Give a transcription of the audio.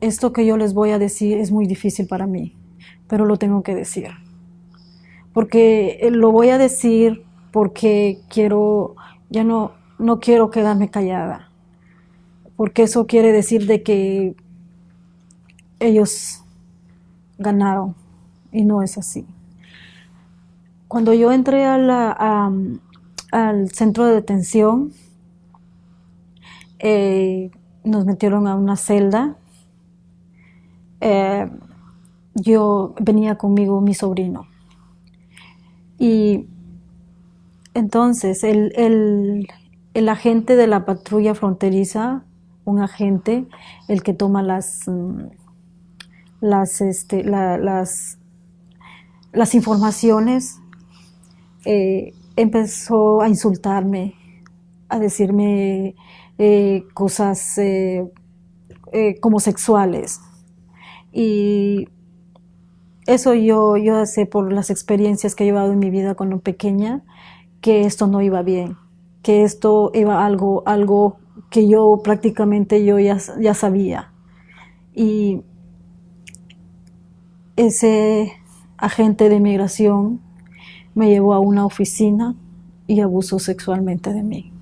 Esto que yo les voy a decir es muy difícil para mí, pero lo tengo que decir. Porque eh, lo voy a decir porque quiero, ya no, no quiero quedarme callada. Porque eso quiere decir de que ellos ganaron y no es así. Cuando yo entré al centro de detención, eh, nos metieron a una celda eh, yo venía conmigo mi sobrino. Y entonces el, agente de la patrulla fronteriza, un agente, el que toma las, mm, las, este, las, las informaciones, eh, empezó a insultarme, a decirme eh, cosas como sexuales. Y eso yo, yo sé por las experiencias que he llevado en mi vida cuando pequeña, que esto no iba bien, que esto iba algo, algo que yo prácticamente yo ya, ya sabía. Y ese agente de inmigración me llevó a una oficina y abusó sexualmente de mí.